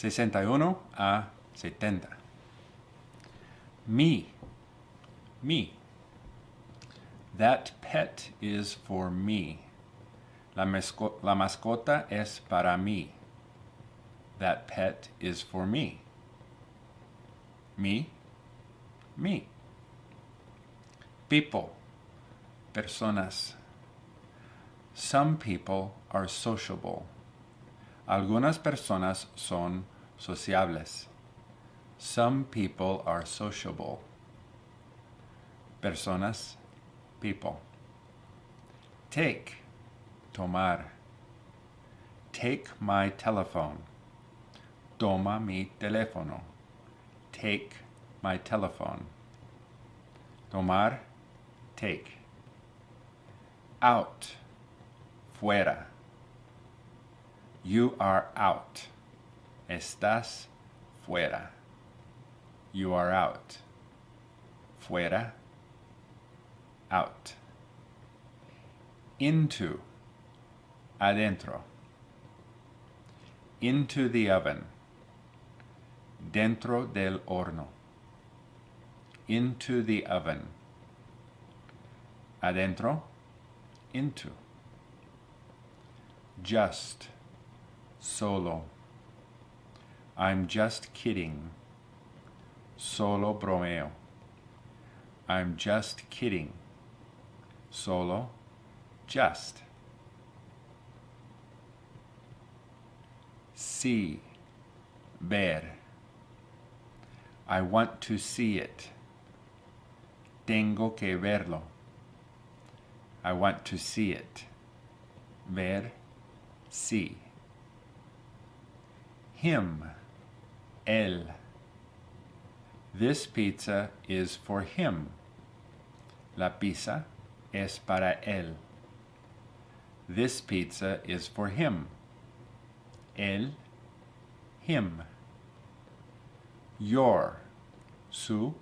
Sesenta y uno a setenta. Me. Me. That pet is for me. La, la mascota es para mí. That pet is for me. Me. Me. People. Personas. Some people are sociable. Algunas personas son sociables. Some people are sociable. Personas, people. Take, tomar. Take my telephone. Toma mi teléfono. Take my telephone. Tomar, take. Out, fuera. You are out. Estás fuera. You are out. Fuera. Out. Into. Adentro. Into the oven. Dentro del horno. Into the oven. Adentro. Into. Just. Solo. I'm just kidding. Solo bromeo. I'm just kidding. Solo. Just. See. Ver. I want to see it. Tengo que verlo. I want to see it. Ver. See him, él. This pizza is for him. La pizza es para él. This pizza is for him. Él, him. Your, su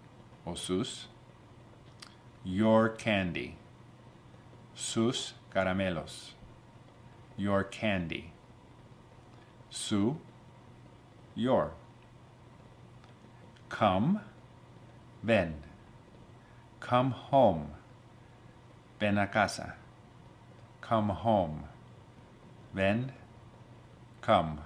o sus. Your candy. Sus caramelos. Your candy. Su your. Come, ven. Come home. Ven a casa. Come home. Ven, come.